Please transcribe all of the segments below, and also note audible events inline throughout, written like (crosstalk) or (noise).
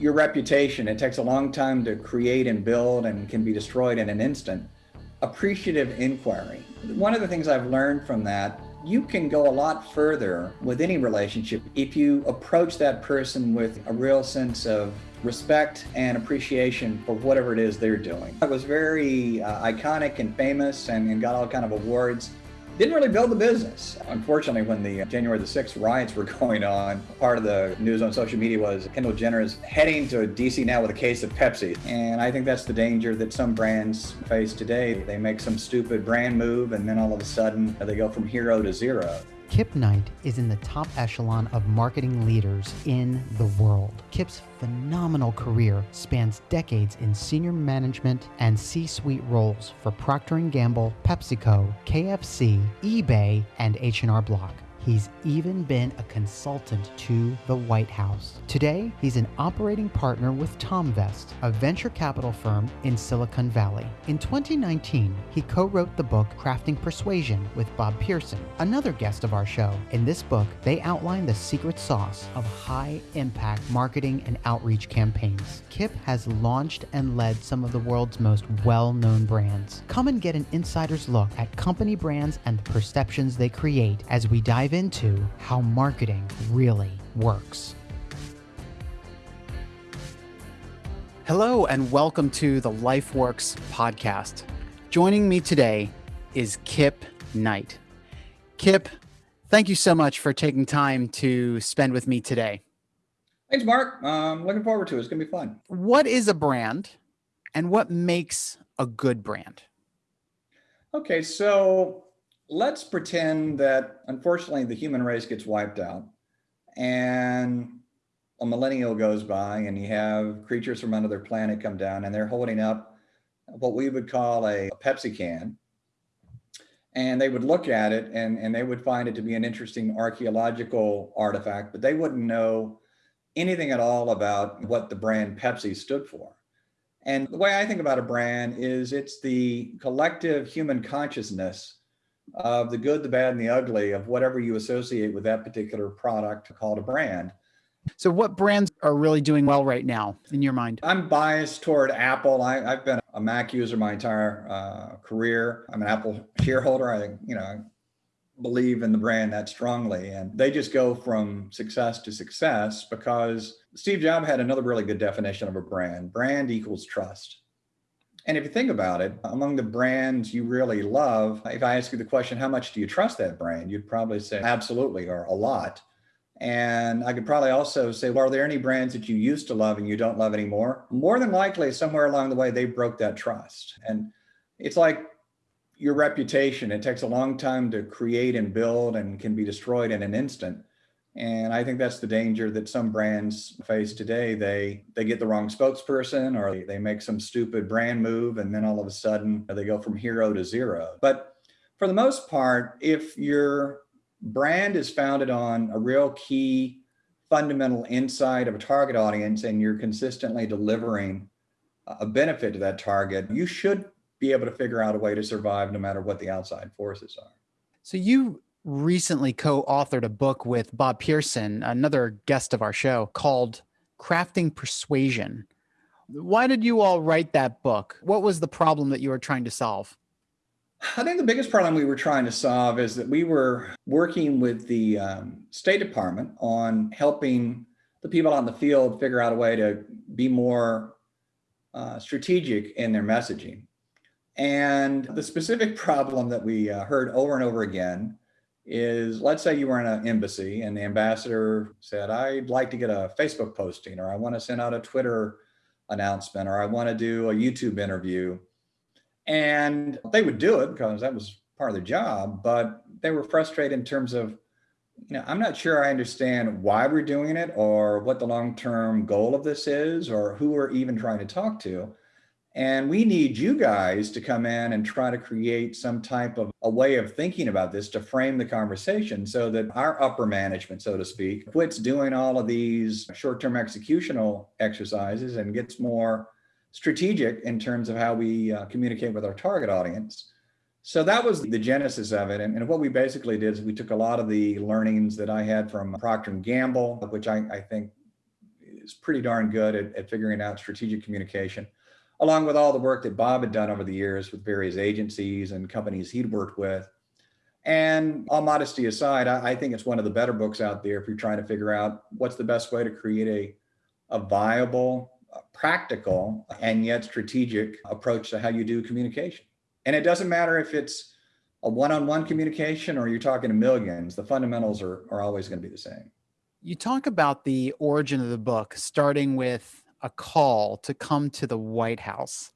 your reputation. It takes a long time to create and build and can be destroyed in an instant. Appreciative inquiry. One of the things I've learned from that, you can go a lot further with any relationship if you approach that person with a real sense of respect and appreciation for whatever it is they're doing. I was very uh, iconic and famous and, and got all kind of awards didn't really build the business. Unfortunately, when the uh, January the 6th riots were (laughs) going on, part of the news on social media was Kendall Jenner is heading to DC now with a case of Pepsi. And I think that's the danger that some brands face today. They make some stupid brand move and then all of a sudden they go from hero to zero. Kip Knight is in the top echelon of marketing leaders in the world. Kip's phenomenal career spans decades in senior management and C-suite roles for Procter & Gamble, PepsiCo, KFC, eBay, and H&R Block. He's even been a consultant to the White House. Today, he's an operating partner with Tomvest, a venture capital firm in Silicon Valley. In 2019, he co wrote the book Crafting Persuasion with Bob Pearson, another guest of our show. In this book, they outline the secret sauce of high impact marketing and outreach campaigns. Kip has launched and led some of the world's most well known brands. Come and get an insider's look at company brands and the perceptions they create as we dive into how marketing really works. Hello, and welcome to the LifeWorks podcast. Joining me today is Kip Knight. Kip, thank you so much for taking time to spend with me today. Thanks, Mark. Um, looking forward to it. It's going to be fun. What is a brand and what makes a good brand? Okay, so let's pretend that unfortunately the human race gets wiped out and a millennial goes by and you have creatures from another planet come down and they're holding up what we would call a, a Pepsi can. And they would look at it and, and they would find it to be an interesting archaeological artifact, but they wouldn't know anything at all about what the brand Pepsi stood for. And the way I think about a brand is it's the collective human consciousness of the good, the bad, and the ugly of whatever you associate with that particular product called a brand. So, what brands are really doing well right now in your mind? I'm biased toward Apple. I, have been a Mac user my entire uh, career. I'm an Apple shareholder. I, you know, believe in the brand that strongly, and they just go from success to success because Steve Jobs had another really good definition of a brand. Brand equals trust. And if you think about it, among the brands you really love, if I ask you the question, how much do you trust that brand? You'd probably say absolutely or a lot. And I could probably also say, well, are there any brands that you used to love and you don't love anymore? More than likely, somewhere along the way, they broke that trust. And it's like your reputation, it takes a long time to create and build and can be destroyed in an instant. And I think that's the danger that some brands face today. They they get the wrong spokesperson or they make some stupid brand move and then all of a sudden they go from hero to zero. But for the most part, if your brand is founded on a real key fundamental insight of a target audience and you're consistently delivering a benefit to that target, you should be able to figure out a way to survive no matter what the outside forces are. So you recently co-authored a book with Bob Pearson, another guest of our show, called Crafting Persuasion. Why did you all write that book? What was the problem that you were trying to solve? I think the biggest problem we were trying to solve is that we were working with the um, State Department on helping the people on the field figure out a way to be more uh, strategic in their messaging. And the specific problem that we uh, heard over and over again is let's say you were in an embassy and the ambassador said, I'd like to get a Facebook posting, or I want to send out a Twitter announcement, or I want to do a YouTube interview. And they would do it because that was part of their job, but they were frustrated in terms of, you know, I'm not sure I understand why we're doing it or what the long term goal of this is or who we're even trying to talk to. And we need you guys to come in and try to create some type of a way of thinking about this to frame the conversation so that our upper management, so to speak, quits doing all of these short term executional exercises and gets more strategic in terms of how we uh, communicate with our target audience. So that was the genesis of it. And, and, what we basically did is we took a lot of the learnings that I had from Procter & Gamble, which I, I think is pretty darn good at, at figuring out strategic communication, along with all the work that Bob had done over the years with various agencies and companies he'd worked with. And all modesty aside, I, I think it's one of the better books out there if you're trying to figure out what's the best way to create a, a viable, practical, and yet strategic approach to how you do communication. And it doesn't matter if it's a one-on-one communication or you're talking to millions, the fundamentals are, are always going to be the same. You talk about the origin of the book, starting with a call to come to the White House.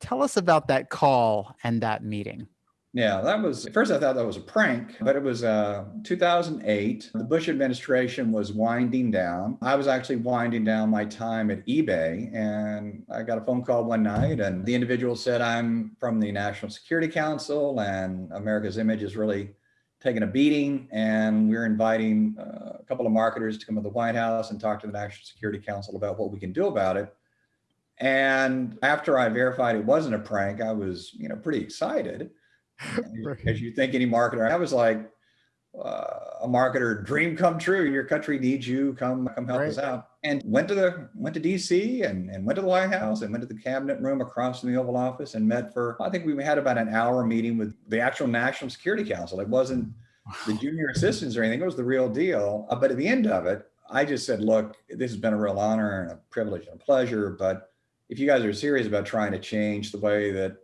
Tell us about that call and that meeting. Yeah, that was first I thought that was a prank, but it was uh, 2008. The Bush administration was winding down. I was actually winding down my time at eBay, and I got a phone call one night, and the individual said, I'm from the National Security Council, and America's image is really taking a beating, and we're inviting uh, a couple of marketers to come to the White House and talk to the National Security Council about what we can do about it. And after I verified it wasn't a prank, I was, you know, pretty excited (laughs) as you think any marketer. I was like uh, a marketer dream come true. Your country needs you. Come come help right. us out. And went to the went to DC and, and went to the White House and went to the cabinet room across from the Oval Office and met for I think we had about an hour meeting with the actual National Security Council. It wasn't the junior assistants or anything. It was the real deal. Uh, but at the end of it, I just said, look, this has been a real honor and a privilege and a pleasure. But if you guys are serious about trying to change the way that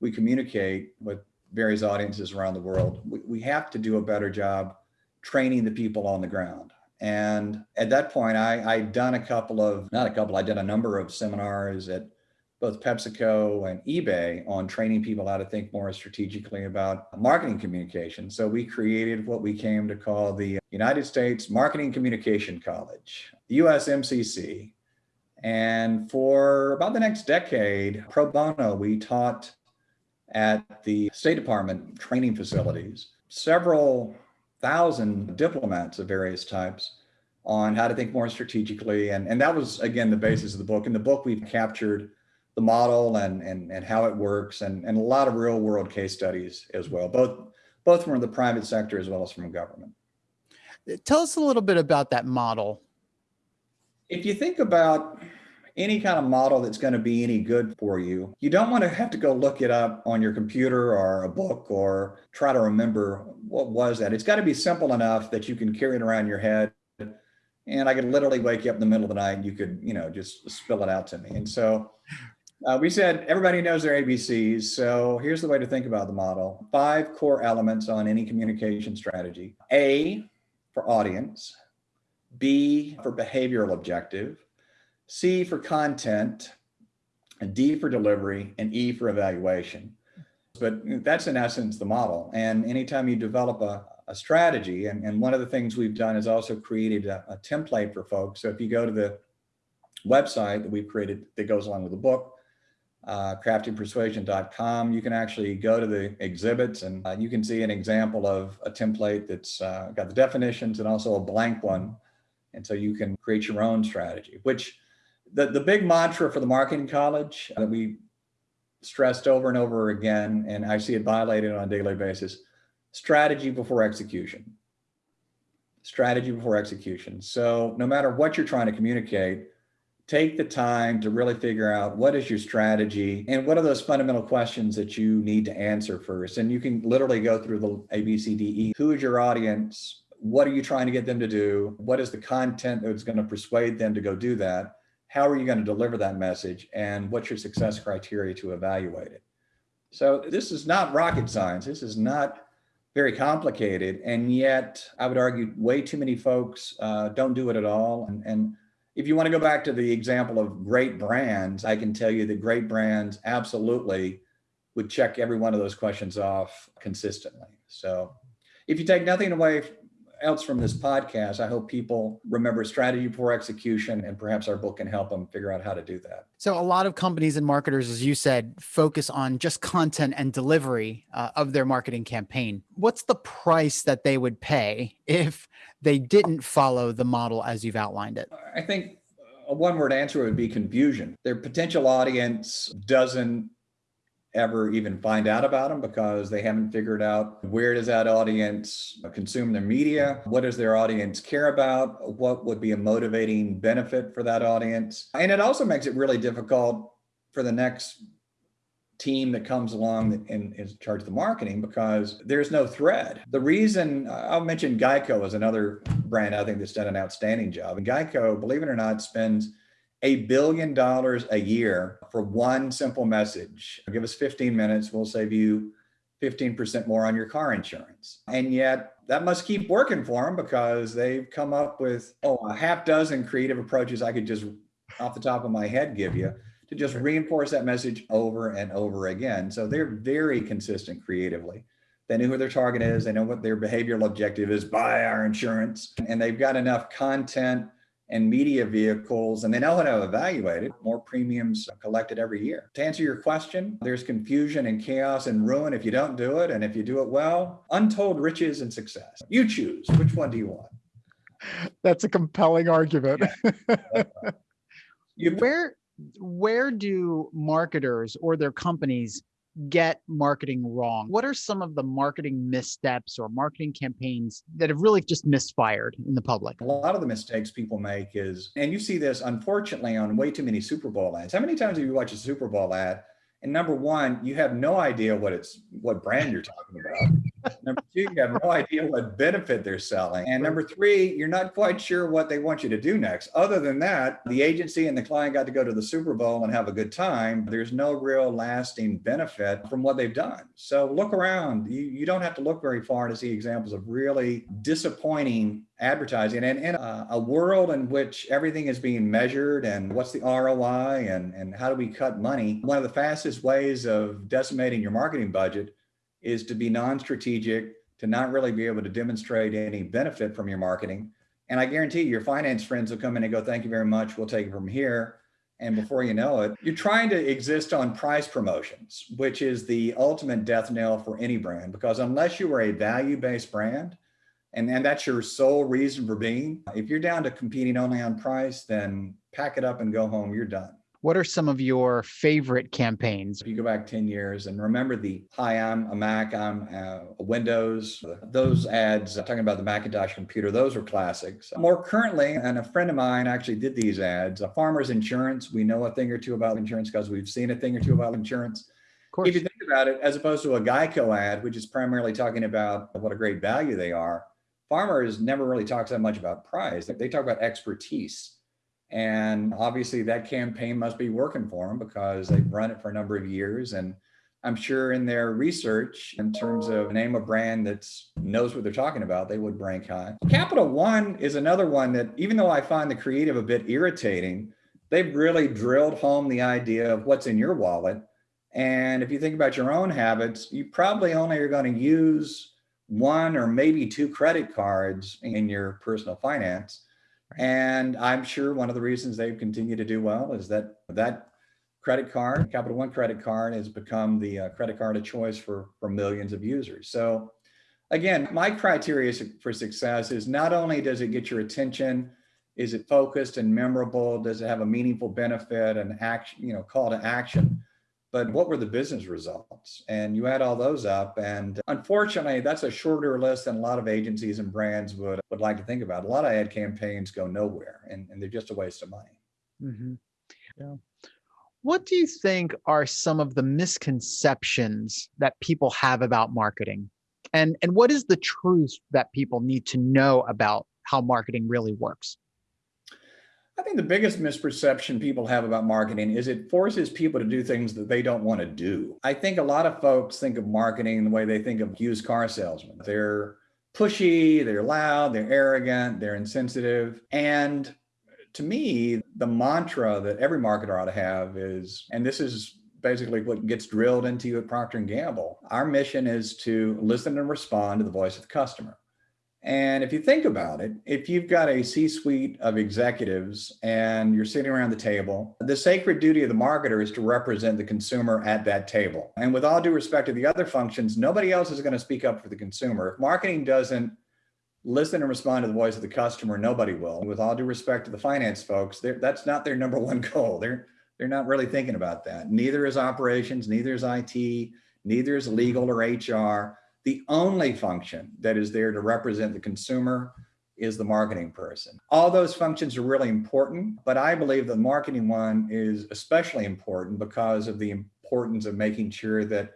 we communicate with various audiences around the world. We, we have to do a better job training the people on the ground. And at that point, I, I'd done a couple of, not a couple, I did a number of seminars at both PepsiCo and eBay on training people how to think more strategically about marketing communication. So we created what we came to call the United States Marketing Communication College, USMCC. And for about the next decade, pro bono, we taught at the State Department training facilities, several thousand diplomats of various types on how to think more strategically. And, and that was, again, the basis of the book. In the book, we've captured the model and, and, and how it works and, and a lot of real world case studies as well, both, both from the private sector as well as from government. Tell us a little bit about that model. If you think about any kind of model that's going to be any good for you. You don't want to have to go look it up on your computer or a book or try to remember what was that. It's got to be simple enough that you can carry it around your head. And I could literally wake you up in the middle of the night and you could, you know, just spill it out to me. And so uh, we said everybody knows their ABCs. So here's the way to think about the model. Five core elements on any communication strategy. A for audience, B for behavioral objective, C for content, and D for delivery, and E for evaluation. But that's in essence the model. And anytime you develop a, a strategy, and, and one of the things we've done is also created a, a template for folks. So if you go to the website that we've created that goes along with the book, uh, craftingpersuasion.com, you can actually go to the exhibits and uh, you can see an example of a template that's uh, got the definitions and also a blank one. And so you can create your own strategy, which the, the big mantra for the marketing college that we stressed over and over again, and I see it violated on a daily basis, strategy before execution. Strategy before execution. So no matter what you're trying to communicate, take the time to really figure out what is your strategy and what are those fundamental questions that you need to answer first. And you can literally go through the A, B, C, D, E. Who is your audience? What are you trying to get them to do? What is the content that's going to persuade them to go do that? How are you going to deliver that message and what's your success criteria to evaluate it? So this is not rocket science. This is not very complicated. And yet I would argue way too many folks uh, don't do it at all. And, and if you want to go back to the example of great brands, I can tell you that great brands absolutely would check every one of those questions off consistently. So if you take nothing away else from this podcast, I hope people remember strategy before execution, and perhaps our book can help them figure out how to do that. So, a lot of companies and marketers, as you said, focus on just content and delivery uh, of their marketing campaign. What's the price that they would pay if they didn't follow the model as you've outlined it? I think a one word answer would be confusion. Their potential audience doesn't ever even find out about them because they haven't figured out where does that audience consume their media what does their audience care about what would be a motivating benefit for that audience and it also makes it really difficult for the next team that comes along and is charge the marketing because there's no thread. The reason I'll mention Geico is another brand I think that's done an outstanding job. And Geico, believe it or not, spends a billion dollars a year for one simple message. Give us 15 minutes, we'll save you 15% more on your car insurance. And yet that must keep working for them because they've come up with, oh, a half dozen creative approaches I could just off the top of my head give you to just reinforce that message over and over again. So they're very consistent creatively. They know who their target is. They know what their behavioral objective is buy our insurance. And they've got enough content and media vehicles, and they know how to evaluate it. More premiums collected every year. To answer your question, there's confusion and chaos and ruin if you don't do it. And if you do it well, untold riches and success. You choose. Which one do you want? That's a compelling argument. (laughs) you, Where where do marketers or their companies get marketing wrong? What are some of the marketing missteps or marketing campaigns that have really just misfired in the public? A lot of the mistakes people make is, and you see this unfortunately on way too many Super Bowl ads. How many times have you watched a Super Bowl ad? And number one, you have no idea what it's what brand you're talking about. Number two, you have no idea what benefit they're selling. And number three, you're not quite sure what they want you to do next. Other than that, the agency and the client got to go to the Super Bowl and have a good time. There's no real lasting benefit from what they've done. So look around. You, you don't have to look very far to see examples of really disappointing advertising and in a, uh, a, world in which everything is being measured and what's the ROI and, and how do we cut money, one of the fastest ways of decimating your marketing budget is to be non-strategic, to not really be able to demonstrate any benefit from your marketing. And I guarantee your finance friends will come in and go, thank you very much. We'll take it from here. And before you know it, you're trying to exist on price promotions, which is the ultimate death knell for any brand, because unless you are a value-based brand, and, and that's your sole reason for being, if you're down to competing only on price, then pack it up and go home, you're done. What are some of your favorite campaigns? If you go back 10 years and remember the, hi, I'm a Mac, I'm uh, a Windows, those ads uh, talking about the Macintosh computer, those were classics. More currently, and a friend of mine actually did these ads, a farmer's insurance. We know a thing or two about insurance because we've seen a thing or two about insurance. Of course, if you think about it, as opposed to a Geico ad, which is primarily talking about what a great value they are, farmers never really talks that much about price. They talk about expertise. And obviously that campaign must be working for them because they've run it for a number of years. And I'm sure in their research, in terms of name a brand that knows what they're talking about, they would rank high. Capital One is another one that, even though I find the creative a bit irritating, they've really drilled home the idea of what's in your wallet. And if you think about your own habits, you probably only are going to use one or maybe two credit cards in your personal finance. And I'm sure one of the reasons they've continued to do well is that that credit card, Capital One credit card has become the uh, credit card of choice for, for millions of users. So again, my criteria for success is not only does it get your attention, is it focused and memorable? Does it have a meaningful benefit and action, you know, call to action? But what were the business results? And you add all those up. And unfortunately, that's a shorter list than a lot of agencies and brands would, would like to think about. A lot of ad campaigns go nowhere and, and they're just a waste of money. Mm-hmm. Yeah. What do you think are some of the misconceptions that people have about marketing? And, and what is the truth that people need to know about how marketing really works? I think the biggest misperception people have about marketing is it forces people to do things that they don't want to do. I think a lot of folks think of marketing the way they think of used car salesmen. They're pushy, they're loud, they're arrogant, they're insensitive. And to me, the mantra that every marketer ought to have is, and this is basically what gets drilled into you at Procter & Gamble. Our mission is to listen and respond to the voice of the customer. And if you think about it, if you've got a C-suite of executives and you're sitting around the table, the sacred duty of the marketer is to represent the consumer at that table. And with all due respect to the other functions, nobody else is going to speak up for the consumer. If marketing doesn't listen and respond to the voice of the customer, nobody will. With all due respect to the finance folks, that's not their number one (laughs) goal. Their They're not really thinking about that. Neither is operations, neither is IT, neither is legal or HR. The only function that is there to represent the consumer is the marketing person. All those functions are really important, but I believe the marketing one is especially important because of the importance of making sure that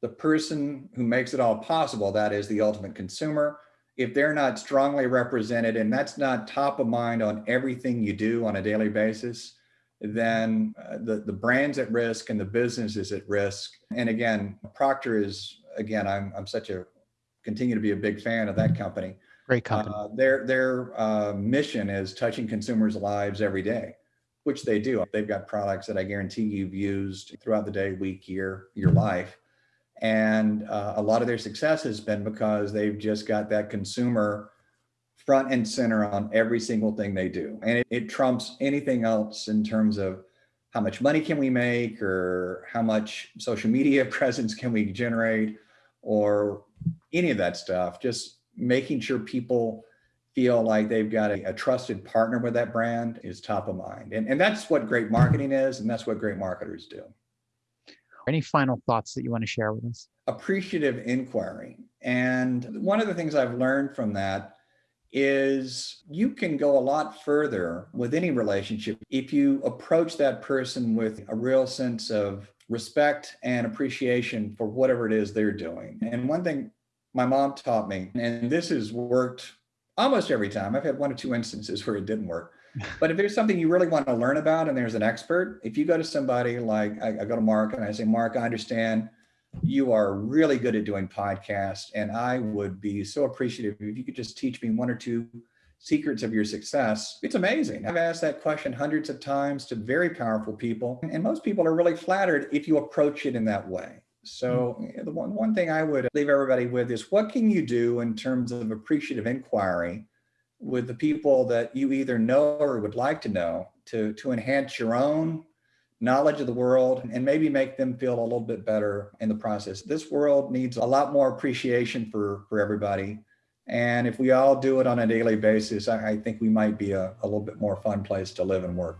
the person who makes it all possible, that is the ultimate consumer, if they're not strongly represented and that's not top of mind on everything you do on a daily basis, then uh, the, the brand's at risk and the business is at risk. And again, Procter is, again, I'm, I'm such a, continue to be a big fan of that company. Great company. Uh, their their uh, mission is touching consumers' lives every day, which they do. They've got products that I guarantee you've used throughout the day, week, year, your life. And uh, a lot of their success has been because they've just got that consumer front and center on every single thing they do. And it, it trumps anything else in terms of how much money can we make or how much social media (laughs) presence can we generate or any of that stuff. Just making sure people feel like they've got a, a, trusted partner with that brand is top of mind. And, and that's what great marketing is, and that's what great marketers do. Any final thoughts that you want to share with us? Appreciative inquiry. And one of the things I've learned from that is you can go a lot further with any relationship if you approach that person with a real sense of respect and appreciation for whatever it is they're doing. And one thing my mom taught me, and this has worked almost every time. I've had one or two instances where it didn't work. (laughs) But if there's something you really want to learn about and there's an expert, if you go to somebody like I, I go to Mark and I say, Mark, I understand you are really good at doing podcasts, and I would be so appreciative if you could just teach me one or two secrets of your success. It's amazing. I've asked that question hundreds of times to very powerful people, and most people are really flattered if you approach it in that way. So mm. the one, one thing I would leave everybody with is what can you do in terms of appreciative inquiry with the people that you either know or would like to know to, to enhance your own knowledge of the world and maybe make them feel a little bit better in the process. This world needs a lot more appreciation for, for everybody. And if we all do it on a daily basis, I, I think we might be a, a little bit more fun place to live and work.